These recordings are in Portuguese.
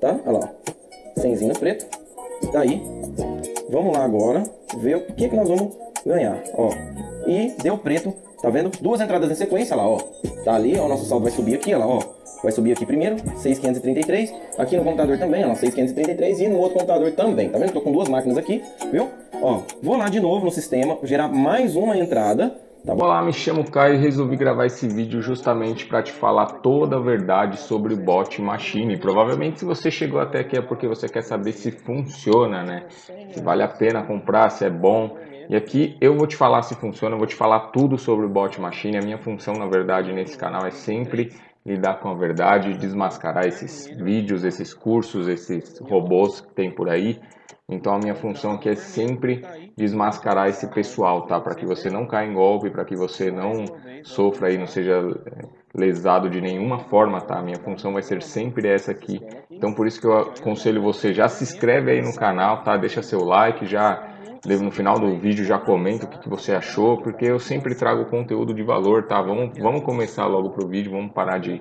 tá? Olha lá, ó. Senzinho preto. Daí, vamos lá agora ver o que, que nós vamos ganhar, ó. E deu preto, tá vendo? Duas entradas em sequência, lá, ó. Tá ali, ó, o nosso saldo vai subir aqui, ó lá, ó. Vai subir aqui primeiro, 6,533. Aqui no computador também, ó, 6,533. E no outro computador também, tá vendo? Tô com duas máquinas aqui, viu? Ó, vou lá de novo no sistema, gerar mais uma entrada. Tá bom? Olá, me chamo Caio e resolvi gravar esse vídeo justamente para te falar toda a verdade sobre bot machine. Provavelmente se você chegou até aqui é porque você quer saber se funciona, né? Se vale a pena comprar, se é bom. E aqui eu vou te falar se funciona, eu vou te falar tudo sobre o bot machine. A minha função, na verdade, nesse canal é sempre lidar com a verdade, desmascarar esses vídeos, esses cursos, esses robôs que tem por aí. Então a minha função aqui é sempre desmascarar esse pessoal, tá? Para que você não caia em golpe, para que você não sofra aí, não seja eh, lesado de nenhuma forma, tá? A minha função vai ser sempre essa aqui. Então por isso que eu aconselho você, já se inscreve aí no canal, tá? Deixa seu like, já no final do vídeo já comenta o que, que, você achou, porque eu sempre trago conteúdo de valor, tá? Vamos, vamos começar logo pro vídeo, vamos parar de,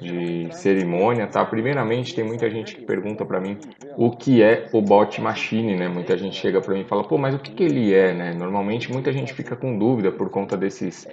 de cerimônia, tá? Primeiramente, tem muita gente que pergunta para mim o que é o bot machine, né? Muita gente chega para mim e fala, pô, mas o que, que ele é, né? Normalmente muita gente fica com dúvida por conta desses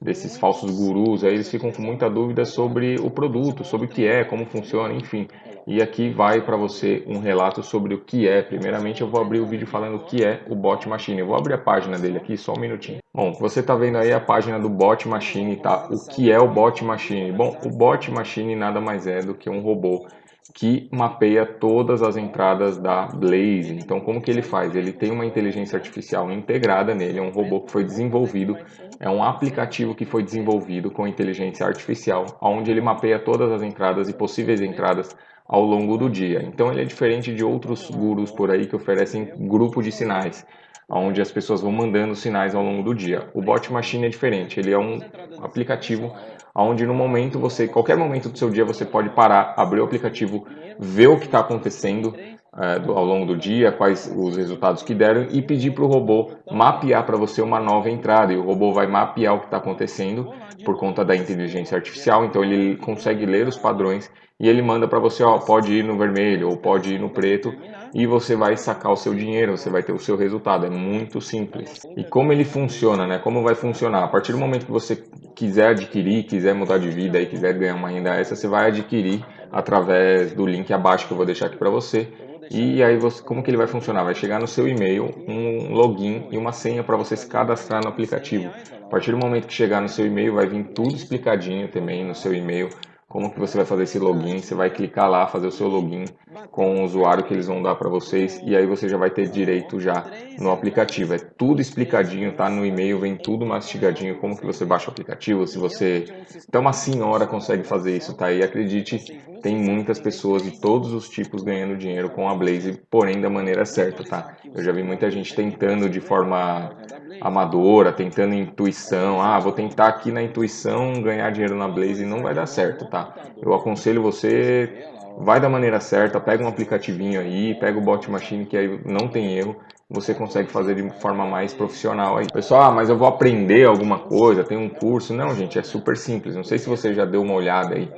desses falsos gurus, aí eles ficam com muita dúvida sobre o produto, sobre o que é, como funciona, enfim. E aqui vai para você um relato sobre o que é. Primeiramente eu vou abrir o vídeo falando o que é o Bot Machine. Eu vou abrir a página dele aqui, só um minutinho. Bom, você está vendo aí a página do Bot Machine, tá? O que é o Bot Machine? Bom, o Bot Machine nada mais é do que um robô que mapeia todas as entradas da Blaze. Então, como que ele faz? Ele tem uma inteligência artificial integrada nele, é um robô que foi desenvolvido, é um aplicativo que foi desenvolvido com inteligência artificial, onde ele mapeia todas as entradas e possíveis entradas ao longo do dia. Então, ele é diferente de outros gurus por aí que oferecem grupo de sinais, onde as pessoas vão mandando sinais ao longo do dia. O Bot Machine é diferente, ele é um aplicativo onde no momento você, qualquer momento do seu dia, você pode parar, abrir o aplicativo, ver o que está acontecendo é, do, ao longo do dia, quais os resultados que deram e pedir para o robô mapear para você uma nova entrada. E o robô vai mapear o que está acontecendo por conta da inteligência artificial, então ele consegue ler os padrões e ele manda para você, ó, pode ir no vermelho ou pode ir no preto e você vai sacar o seu dinheiro, você vai ter o seu resultado. É muito simples. E como ele funciona, né? Como vai funcionar? A partir do momento que você quiser adquirir, quiser mudar de vida e quiser ganhar uma renda extra, você vai adquirir através do link abaixo que eu vou deixar aqui para você. E aí, você, como que ele vai funcionar? Vai chegar no seu e-mail um login e uma senha para você se cadastrar no aplicativo. A partir do momento que chegar no seu e-mail, vai vir tudo explicadinho também no seu e-mail como que você vai fazer esse login, você vai clicar lá, fazer o seu login com o usuário que eles vão dar para vocês e aí você já vai ter direito já no aplicativo. É tudo explicadinho, tá? No e-mail vem tudo mastigadinho, como que você baixa o aplicativo, se você... Até uma senhora consegue fazer isso, tá? E acredite, tem muitas pessoas de todos os tipos ganhando dinheiro com a Blaze, porém da maneira certa, tá? Eu já vi muita gente tentando de forma amadora, tentando intuição, ah, vou tentar aqui na intuição ganhar dinheiro na Blaze, não vai dar certo, tá? Eu aconselho você, vai da maneira certa, pega um aplicativinho aí, pega o Bot Machine que aí não tem erro, você consegue fazer de forma mais profissional aí. Pessoal, ah, mas eu vou aprender alguma coisa, tem um curso. Não, gente, é super simples. Não sei se você já deu uma olhada aí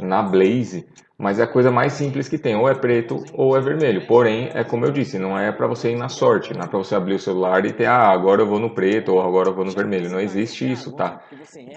na Blaze, mas é a coisa mais simples que tem, ou é preto ou é vermelho. Porém, é como eu disse, não é para você ir na sorte, não é para você abrir o celular e ter, ah, agora eu vou no preto ou agora eu vou no vermelho. Não existe isso, tá?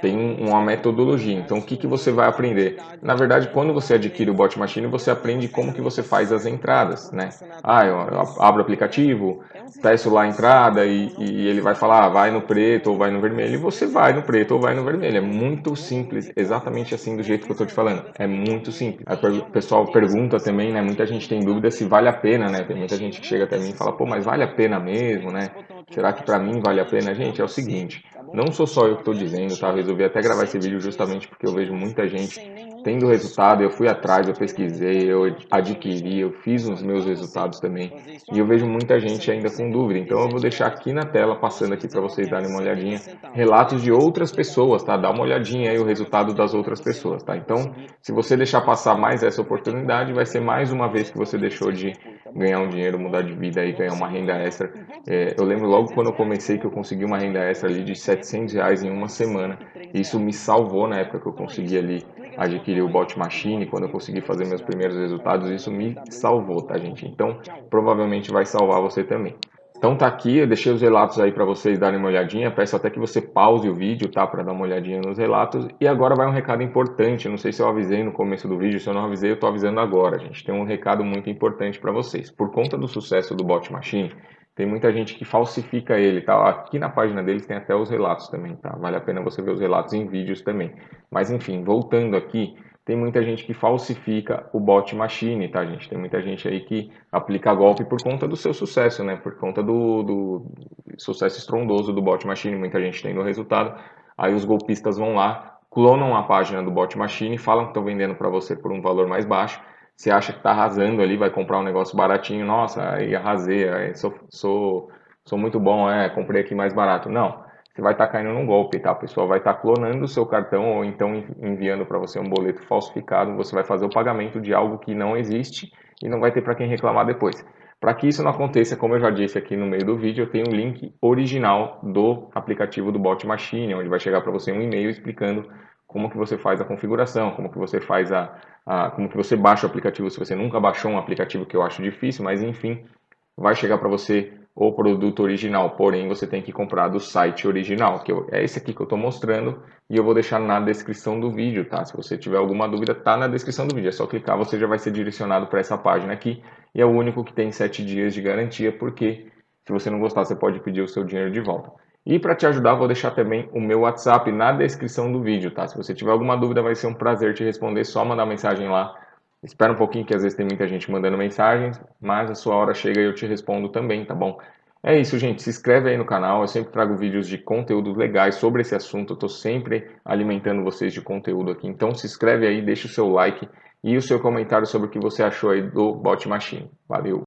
Tem uma metodologia. Então, o que, que você vai aprender? Na verdade, quando você adquire o Bot Machine, você aprende como que você faz as entradas, né? Ah, eu abro o aplicativo, testo lá a entrada e, e ele vai falar, ah, vai no preto ou vai no vermelho, e você vai no preto ou vai no vermelho. É muito simples, exatamente assim do jeito que eu estou te falando. É muito simples. O pessoal pergunta também, né? Muita gente tem dúvida se vale a pena, né? Tem muita gente que chega até mim e fala, pô, mas vale a pena mesmo, né? Será que para mim vale a pena? Gente, é o seguinte, não sou só eu que estou dizendo, tá? resolvi até gravar esse vídeo justamente porque eu vejo muita gente tendo resultado, eu fui atrás, eu pesquisei, eu adquiri, eu fiz os meus resultados também. E eu vejo muita gente ainda com dúvida. Então eu vou deixar aqui na tela, passando aqui para vocês darem uma olhadinha, relatos de outras pessoas, tá? Dá uma olhadinha aí o resultado das outras pessoas, tá? Então, se você deixar passar mais essa oportunidade, vai ser mais uma vez que você deixou de ganhar um dinheiro, mudar de vida e ganhar uma renda extra. É, eu lembro logo quando eu comecei que eu consegui uma renda extra ali de 700 reais em uma semana. Isso me salvou na época que eu consegui ali adquiri o Bot Machine, quando eu consegui fazer meus primeiros resultados, isso me salvou, tá gente? Então, provavelmente vai salvar você também. Então tá aqui, eu deixei os relatos aí para vocês darem uma olhadinha, peço até que você pause o vídeo, tá, para dar uma olhadinha nos relatos. E agora vai um recado importante, não sei se eu avisei no começo do vídeo, se eu não avisei, eu tô avisando agora, gente. Tem um recado muito importante para vocês. Por conta do sucesso do Bot Machine, tem muita gente que falsifica ele, tá? Aqui na página deles tem até os relatos também, tá? Vale a pena você ver os relatos em vídeos também. Mas enfim, voltando aqui, tem muita gente que falsifica o bot machine, tá, gente? Tem muita gente aí que aplica golpe por conta do seu sucesso, né? Por conta do, do sucesso estrondoso do bot machine, muita gente tem no resultado. Aí os golpistas vão lá, clonam a página do bot machine, falam que estão vendendo para você por um valor mais baixo. Você acha que está arrasando ali, vai comprar um negócio baratinho, nossa, aí arrasei, aí sou, sou, sou muito bom, é, comprei aqui mais barato. Não, você vai estar tá caindo num golpe, tá? A pessoa vai estar tá clonando o seu cartão ou então enviando para você um boleto falsificado, você vai fazer o pagamento de algo que não existe e não vai ter para quem reclamar depois. Para que isso não aconteça, como eu já disse aqui no meio do vídeo, eu tenho um link original do aplicativo do Bot Machine, onde vai chegar para você um e-mail explicando como que você faz a configuração, como que você faz a, a, como que você baixa o aplicativo se você nunca baixou um aplicativo que eu acho difícil, mas enfim, vai chegar para você o produto original, porém você tem que comprar do site original, que é esse aqui que eu estou mostrando e eu vou deixar na descrição do vídeo, tá? Se você tiver alguma dúvida, tá na descrição do vídeo, é só clicar, você já vai ser direcionado para essa página aqui e é o único que tem 7 dias de garantia, porque se você não gostar, você pode pedir o seu dinheiro de volta. E para te ajudar, vou deixar também o meu WhatsApp na descrição do vídeo, tá? Se você tiver alguma dúvida, vai ser um prazer te responder, só mandar mensagem lá Espera um pouquinho que às vezes tem muita gente mandando mensagens, mas a sua hora chega e eu te respondo também, tá bom? É isso, gente. Se inscreve aí no canal. Eu sempre trago vídeos de conteúdo legais sobre esse assunto. Eu estou sempre alimentando vocês de conteúdo aqui. Então se inscreve aí, deixa o seu like e o seu comentário sobre o que você achou aí do Bot Machine. Valeu!